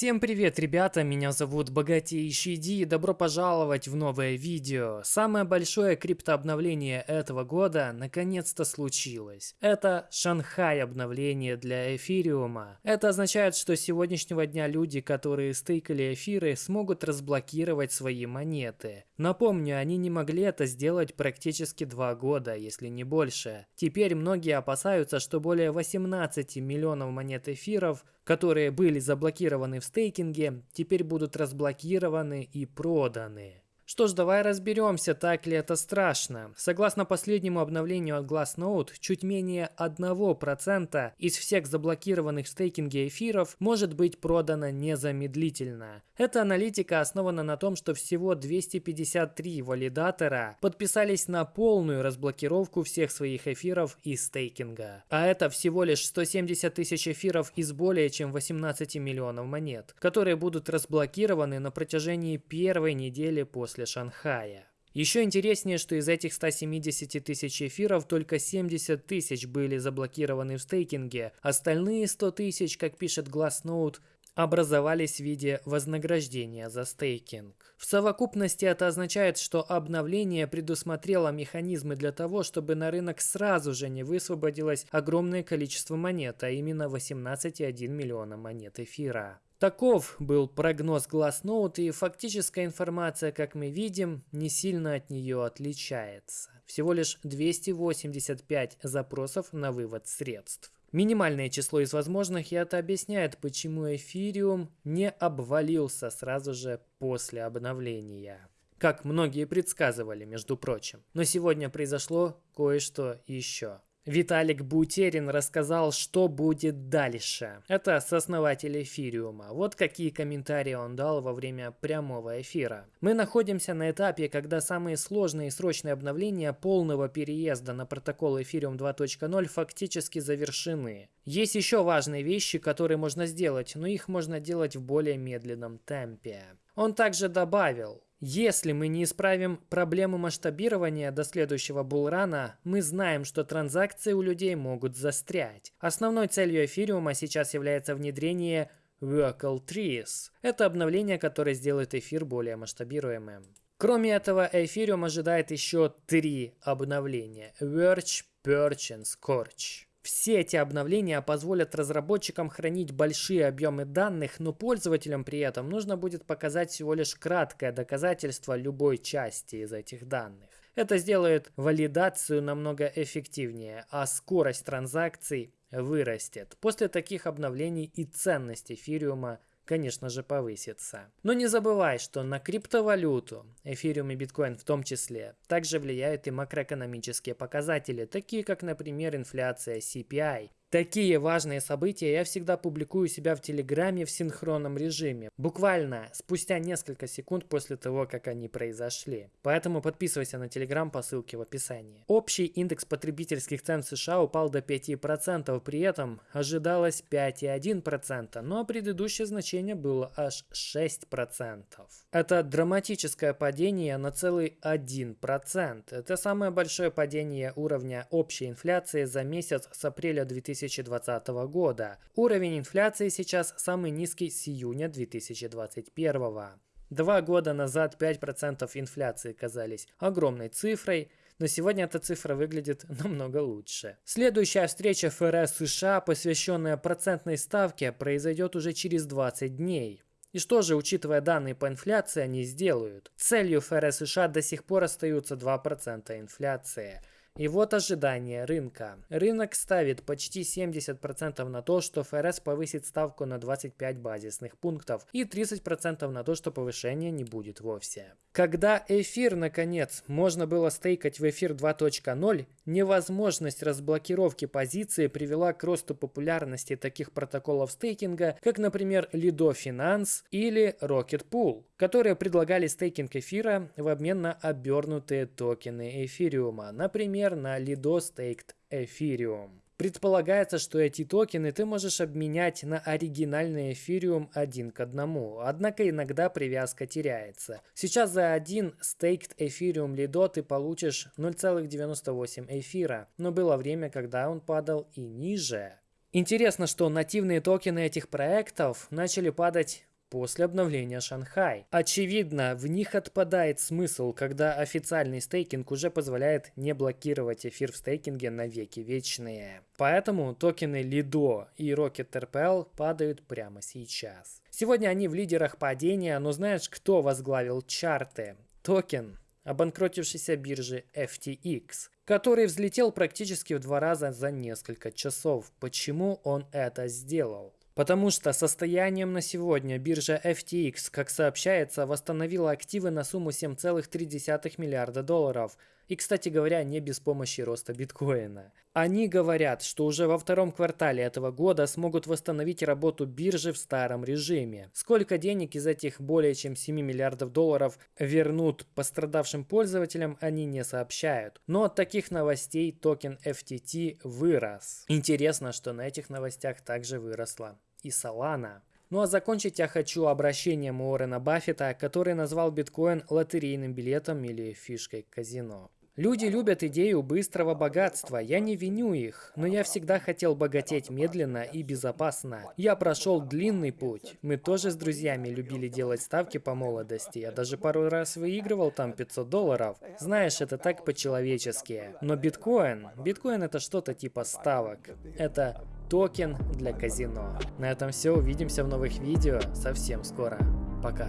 Всем привет, ребята, меня зовут Богатейший Ди, и добро пожаловать в новое видео. Самое большое криптообновление этого года наконец-то случилось. Это Шанхай обновление для эфириума. Это означает, что с сегодняшнего дня люди, которые стейкали эфиры, смогут разблокировать свои монеты. Напомню, они не могли это сделать практически два года, если не больше. Теперь многие опасаются, что более 18 миллионов монет эфиров которые были заблокированы в стейкинге, теперь будут разблокированы и проданы. Что ж, давай разберемся, так ли это страшно. Согласно последнему обновлению от Glassnode, чуть менее 1% из всех заблокированных в стейкинге эфиров может быть продано незамедлительно. Эта аналитика основана на том, что всего 253 валидатора подписались на полную разблокировку всех своих эфиров из стейкинга. А это всего лишь 170 тысяч эфиров из более чем 18 миллионов монет, которые будут разблокированы на протяжении первой недели после после Шанхая. Еще интереснее, что из этих 170 тысяч эфиров только 70 тысяч были заблокированы в стейкинге, остальные 100 тысяч, как пишет Glassnode, образовались в виде вознаграждения за стейкинг. В совокупности это означает, что обновление предусмотрело механизмы для того, чтобы на рынок сразу же не высвободилось огромное количество монет, а именно 18,1 миллиона монет эфира. Таков был прогноз Glassnode, и фактическая информация, как мы видим, не сильно от нее отличается. Всего лишь 285 запросов на вывод средств. Минимальное число из возможных, и это объясняет, почему эфириум не обвалился сразу же после обновления. Как многие предсказывали, между прочим. Но сегодня произошло кое-что еще. Виталик Бутерин рассказал, что будет дальше. Это сооснователь эфириума. Вот какие комментарии он дал во время прямого эфира. Мы находимся на этапе, когда самые сложные и срочные обновления полного переезда на протокол эфириум 2.0 фактически завершены. Есть еще важные вещи, которые можно сделать, но их можно делать в более медленном темпе. Он также добавил, если мы не исправим проблему масштабирования до следующего булрана, мы знаем, что транзакции у людей могут застрять. Основной целью эфириума сейчас является внедрение Workal Trees. Это обновление, которое сделает эфир более масштабируемым. Кроме этого, эфириум ожидает еще три обновления. Verge, Perch и Scorch. Все эти обновления позволят разработчикам хранить большие объемы данных, но пользователям при этом нужно будет показать всего лишь краткое доказательство любой части из этих данных. Это сделает валидацию намного эффективнее, а скорость транзакций вырастет. После таких обновлений и ценность эфириума конечно же, повысится. Но не забывай, что на криптовалюту, эфириум и биткоин в том числе, также влияют и макроэкономические показатели, такие как, например, инфляция CPI, Такие важные события я всегда публикую себя в Телеграме в синхронном режиме, буквально спустя несколько секунд после того, как они произошли. Поэтому подписывайся на Телеграм по ссылке в описании. Общий индекс потребительских цен в США упал до 5%, при этом ожидалось 5,1%, но предыдущее значение было аж 6%. Это драматическое падение на целый 1%. Это самое большое падение уровня общей инфляции за месяц с апреля 2020 2020 года. Уровень инфляции сейчас самый низкий с июня 2021. Два года назад 5% инфляции казались огромной цифрой, но сегодня эта цифра выглядит намного лучше. Следующая встреча ФРС США, посвященная процентной ставке, произойдет уже через 20 дней. И что же, учитывая данные по инфляции, они сделают? Целью ФРС США до сих пор остаются 2% инфляции. И вот ожидание рынка. Рынок ставит почти 70% на то, что ФРС повысит ставку на 25 базисных пунктов и 30% на то, что повышения не будет вовсе. Когда эфир, наконец, можно было стейкать в эфир 2.0, невозможность разблокировки позиции привела к росту популярности таких протоколов стейкинга, как, например, Lido Finance или Rocket Pool, которые предлагали стейкинг эфира в обмен на обернутые токены эфириума, например, на Lido Staked Ethereum. Предполагается, что эти токены ты можешь обменять на оригинальный эфириум один к одному, однако иногда привязка теряется. Сейчас за один staked эфириум Lido ты получишь 0,98 эфира, но было время, когда он падал и ниже. Интересно, что нативные токены этих проектов начали падать после обновления Шанхай. Очевидно, в них отпадает смысл, когда официальный стейкинг уже позволяет не блокировать эфир в стейкинге на веки вечные. Поэтому токены Lido и Rocket RPL падают прямо сейчас. Сегодня они в лидерах падения, но знаешь, кто возглавил чарты? Токен обанкротившейся биржи FTX, который взлетел практически в два раза за несколько часов. Почему он это сделал? Потому что состоянием на сегодня биржа FTX, как сообщается, восстановила активы на сумму 7,3 миллиарда долларов. И, кстати говоря, не без помощи роста биткоина. Они говорят, что уже во втором квартале этого года смогут восстановить работу биржи в старом режиме. Сколько денег из этих более чем 7 миллиардов долларов вернут пострадавшим пользователям, они не сообщают. Но от таких новостей токен FTT вырос. Интересно, что на этих новостях также выросла и Solana. Ну а закончить я хочу обращением Уоррена Баффета, который назвал биткоин лотерейным билетом или фишкой казино. Люди любят идею быстрого богатства, я не виню их, но я всегда хотел богатеть медленно и безопасно. Я прошел длинный путь. Мы тоже с друзьями любили делать ставки по молодости, я даже пару раз выигрывал там 500 долларов. Знаешь, это так по-человечески. Но биткоин, биткоин это что-то типа ставок. Это токен для казино. На этом все, увидимся в новых видео совсем скоро. Пока.